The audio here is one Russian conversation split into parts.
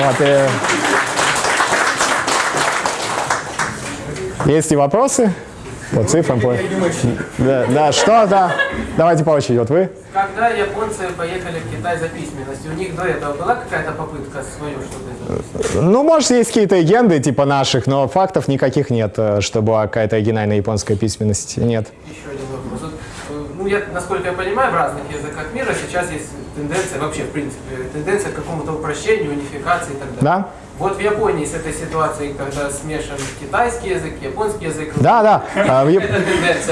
Вот, и... Есть ли вопросы? По цифрам, по... Да, да, что, да. Давайте по очереди. Вот вы. Когда японцы поехали в Китай за письменностью, у них до этого была какая-то попытка свою что-то? Ну, может, есть какие-то легенды типа наших, но фактов никаких нет, э, что была какая-то оригинальная японская письменность. Нет. Еще один вопрос. Э, ну, я, насколько я понимаю, в разных языках мира сейчас есть тенденция, вообще, в принципе, тенденция к какому-то упрощению, унификации и так далее. Да. Вот в Японии с этой ситуацией, когда смешан китайский язык, японский язык. Да, да. А, в, яп...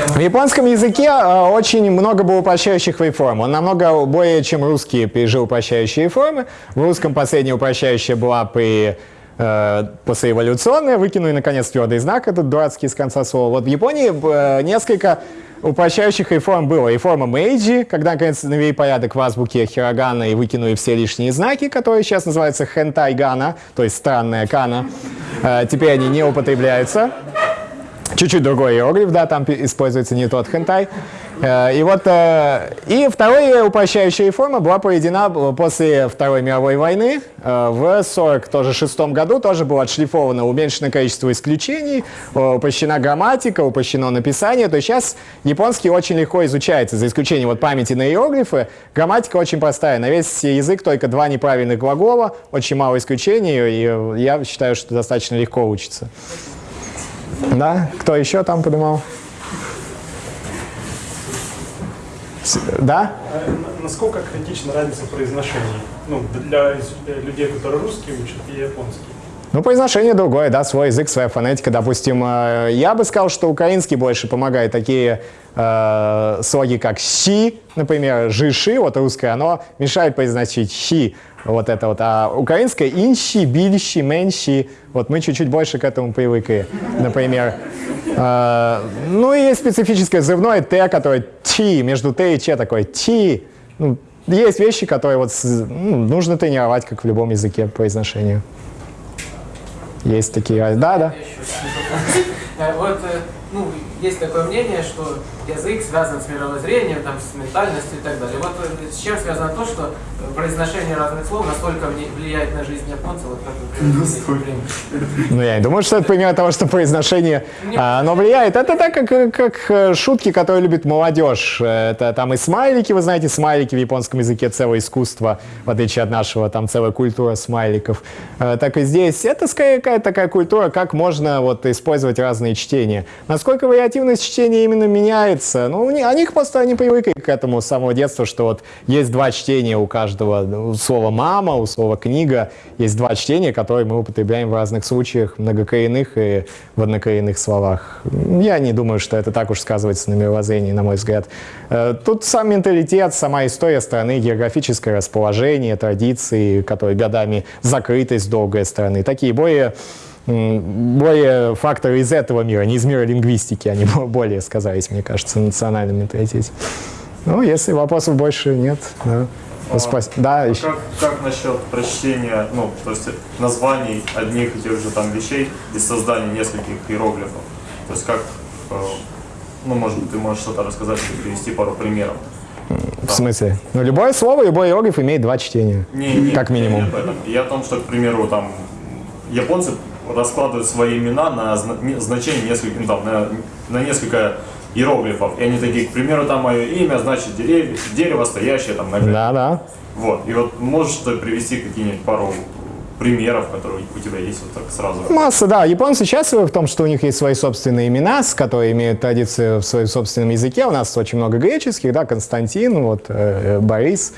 в японском языке а, очень много было упрощающих реформ. Он намного более, чем русские, пережил упрощающие реформы. В русском последняя упрощающая была при э, послеэволюционная, выкинули наконец твердый знак, этот дурацкий с конца слова. Вот в Японии э, несколько упрощающих реформ было. Реформа Мэйджи, когда наконец навели порядок в азбуке Хирогана и выкинули все лишние знаки, которые сейчас называются хентай-гана, то есть странная кана. Э, теперь они не употребляются. Чуть-чуть другой иероглиф, да, там используется не тот хентай. Э, и вот, э, и вторая упрощающая реформа была проведена после Второй мировой войны. Э, в 1946 году тоже было отшлифовано уменьшенное количество исключений, упрощена грамматика, упрощено написание. То есть сейчас японский очень легко изучается, за исключением вот памяти на иероглифы. Грамматика очень простая. На весь язык только два неправильных глагола, очень мало исключений, и я считаю, что достаточно легко учится. Да? Кто еще там поднимал? Да? А насколько критична разница произношения? Ну, для людей, которые русские учат, и японский. Ну, произношение другое, да, свой язык, своя фонетика. Допустим, э, я бы сказал, что украинский больше помогает. Такие э, слоги, как «щи», например, «жиши», вот русское, оно мешает произносить «щи», вот это вот. А украинское «инщи», «бильщи», «менщи», вот мы чуть-чуть больше к этому привыкли. Например, э, ну и есть специфическое взрывное «т», которое «ти», между «т» и «ч» такое «ти». Ну, есть вещи, которые вот, ну, нужно тренировать, как в любом языке произношению. Есть такие, да, да. Э, вот, э, ну, есть такое мнение, что язык связан с мировоззрением, там, с ментальностью и так далее. Вот э, с чем связано то, что произношение разных слов настолько влияет на жизнь японцев, вот как Ну, я не думаю, что это пример того, что произношение, а, оно влияет. Это так, как, как шутки, которые любит молодежь. Это там и смайлики, вы знаете, смайлики в японском языке целое искусство, в отличие от нашего, там целая культура смайликов. Так и здесь. Это скорее какая-то такая культура, как можно вот использовать разные чтения. Насколько вариативность чтения именно меняется? Ну, они просто они привыкли к этому с самого детства, что вот есть два чтения у каждого. У слова «мама», у слова «книга». Есть два чтения, которые мы употребляем в разных случаях, многокоренных и в однокоренных словах. Я не думаю, что это так уж сказывается на мировоззрении, на мой взгляд. Э, тут сам менталитет, сама история страны, географическое расположение, традиции, которые годами закрытость долгой страны. Такие более более факторы из этого мира, не из мира лингвистики, они более сказались, мне кажется, в национальном менталитете. Ну, если вопросов больше нет, да. А, Спас... Да, а еще. Как, как насчет прочтения, ну, то есть названий одних и тех же там вещей и создания нескольких иероглифов? То есть как, э, ну, может быть, ты можешь что-то рассказать или привести пару примеров? В смысле? Ну, любое слово, любой иероглиф имеет два чтения, не, не, как минимум. Не, не Я о том, что, к примеру, там, японцы раскладывают свои имена на значение несколько, ну, там, на, на несколько иероглифов. И они такие, к примеру, там мое имя, значит деревья, дерево, стоящее там на Да, да. Вот. И вот можешь привести какие-нибудь пару примеров, которые у тебя есть вот так сразу? Масса, да. Японцы счастливы в том, что у них есть свои собственные имена, с которые имеют традицию в своем собственном языке. У нас очень много греческих, да, Константин, вот, э, Борис.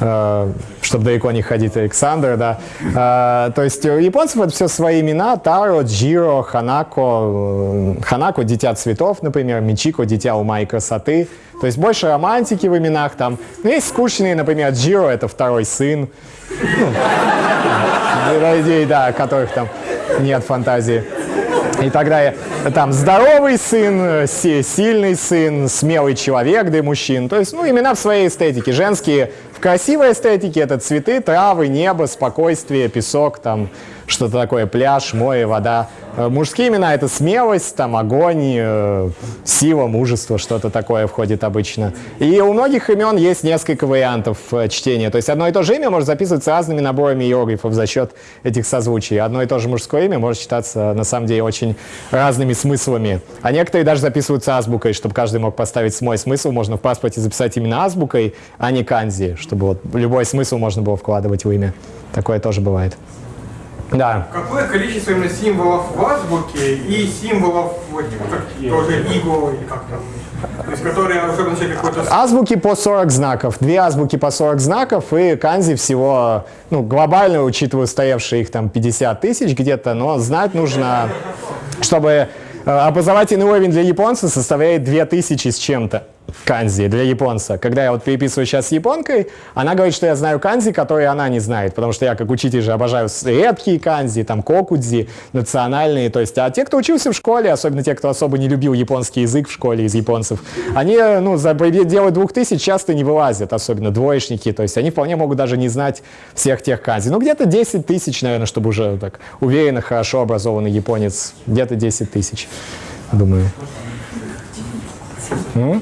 Э, чтобы далеко не ходить, Александр, да. Э, то есть у японцев это все свои имена, Таро, Джиро, Ханако, Ханако – дитя цветов, например, Мичико – дитя ума и красоты. То есть больше романтики в именах там. Но есть скучные, например, Джиро – это второй сын. Ну, людей, да, которых там нет фантазии и так там здоровый сын, си- сильный сын, смелый человек для мужчин. То есть, ну, имена в своей эстетике. Женские в красивой эстетике это цветы, травы, небо, спокойствие, песок, там что-то такое, пляж, море, вода. Э, Мужские имена это смелость, там огонь, э, сила, мужество, что-то такое входит обычно. И у многих имен есть несколько вариантов э, чтения. То есть одно и то же имя может записываться разными наборами иероглифов за счет этих созвучий. Одно и то же мужское имя может читаться на самом деле очень разными смыслами. А некоторые даже записываются азбукой, чтобы каждый мог поставить свой смысл. Можно в паспорте записать именно азбукой, а не канзи, чтобы вот любой смысл можно было вкладывать в имя. Такое тоже бывает. Да. Какое количество именно символов в азбуке и символов вот, как, тоже иго или как там? То есть, которые уже означают какой-то... Азбуки по 40 знаков. Две азбуки по 40 знаков и канзи всего, ну, глобально, учитывая устоявшие их там 50 тысяч где-то, но знать нужно, чтобы э, образовательный уровень для японца составляет 2000 с чем-то канзи для японца. Когда я вот переписываю сейчас с японкой, она говорит, что я знаю канзи, которые она не знает, потому что я как учитель же обожаю редкие канзи, там кокудзи, национальные, то есть, а те, кто учился в школе, особенно те, кто особо не любил японский язык в школе из японцев, они, ну, за пределы двух тысяч часто не вылазят, особенно двоечники, то есть они вполне могут даже не знать всех тех канзи. Ну, где-то 10 тысяч, наверное, чтобы уже так уверенно, хорошо образованный японец, где-то 10 тысяч, думаю.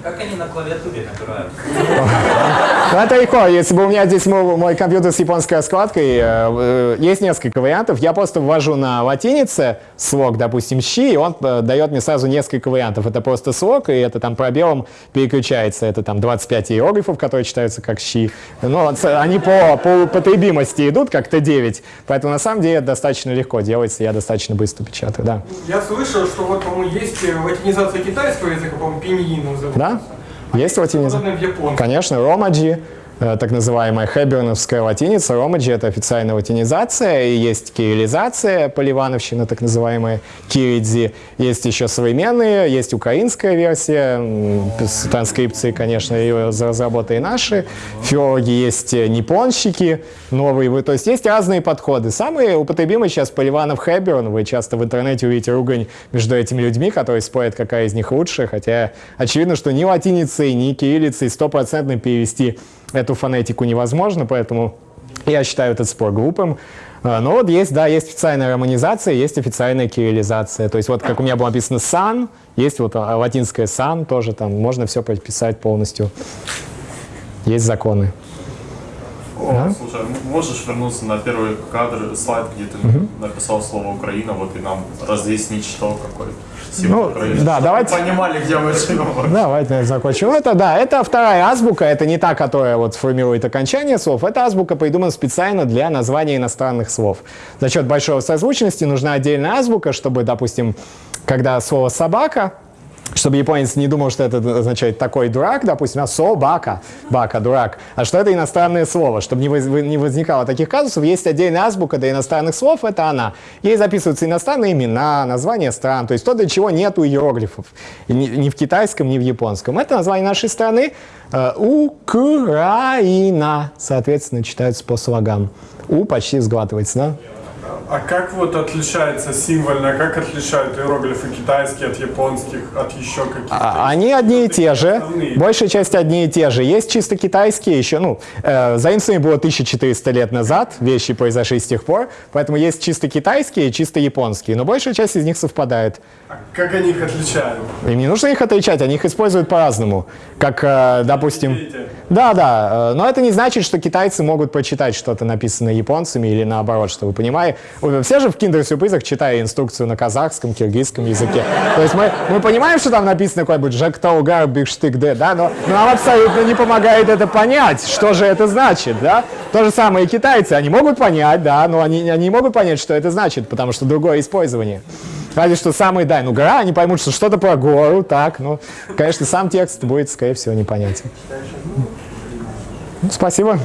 Как они на клавиатуре набирают? Ну, это легко. Если бы у меня здесь мой, мой компьютер с японской раскладкой, э, э, есть несколько вариантов. Я просто ввожу на латинице слог, допустим, щи, и он э, дает мне сразу несколько вариантов. Это просто слог, и это там пробелом переключается. Это там 25 иероглифов, которые читаются как щи. Но ц- они по, по употребимости идут как Т9, поэтому на самом деле это достаточно легко делается, я достаточно быстро печатаю, да. Я слышал, что вот, по-моему, есть латинизация китайского языка, по-моему, пиньин называется. Да? Есть латиница? Конечно, ромаджи, э, так называемая хэберновская латиница. Ромаджи — это официальная латинизация, и есть кириллизация, поливановщина, так называемая киридзи. Есть еще современные, есть украинская версия, с транскрипцией, конечно, ее разработали наши. Филологи есть э, японщики новые, вы- то есть есть разные подходы. Самые употребимые сейчас Поливанов Хэберн, вы часто в интернете увидите ругань между этими людьми, которые спорят, какая из них лучше, хотя очевидно, что ни латиницей, ни кириллицей стопроцентно перевести эту фонетику невозможно, поэтому я считаю этот спор глупым. А, Но вот есть, да, есть официальная романизация, есть официальная кириллизация. То есть вот как у меня было написано «сан», есть вот а, латинское «сан» тоже там, можно все прописать полностью. Есть законы. О, слушай, м- можешь вернуться на первый кадр, слайд, где ты написал слово Украина, вот и нам разъяснить, что какой Ну, Украины. да, давайте- понимали, где мы живем. Давайте наверное, закончим. Это да, это вторая азбука, это не та, которая вот формирует окончание слов. Эта азбука придумана специально для названия иностранных слов. За счет большой созвучности нужна отдельная азбука, чтобы, допустим, когда слово собака, чтобы японец не думал, что это означает такой дурак, допустим, а собака, бака, дурак, а что это иностранное слово. Чтобы не, воз- не возникало таких казусов, есть отдельная азбука для иностранных слов, это она. Ей записываются иностранные имена, названия стран, то есть то, для чего нету иероглифов. Ни, ни в китайском, ни в японском. Это название нашей страны. Э, Украина, соответственно, читается по слогам. У почти сглатывается, да? А как вот отличается символьно, как отличают иероглифы китайские от японских, от еще каких-то? А- Они одни и те же. Основные. Большая часть одни и те же. Есть чисто китайские еще, ну, э, заимствование было 1400 лет назад, вещи произошли с тех пор, поэтому есть чисто китайские и чисто японские, но большая часть из них совпадает. А как они их отличают? Им не нужно их отличать, они их используют по-разному. Как, э, допустим... Да, да, э, но это не значит, что китайцы могут прочитать что-то написанное японцами или наоборот, что вы понимаете. Вы Все же в киндер-сюрпризах читали инструкцию на казахском, киргизском языке. То есть мы, мы понимаем, что там написано какой-нибудь «Жактаугар бигштык д», да, но, нам абсолютно не помогает это понять, что же это значит, да. То же самое и китайцы, они могут понять, да, но они, они не могут понять, что это значит, потому что другое использование. Разве что самый, да, ну гора, они поймут, что что-то про гору, так, ну, конечно, сам текст будет, скорее всего, непонятен. Ну, спасибо.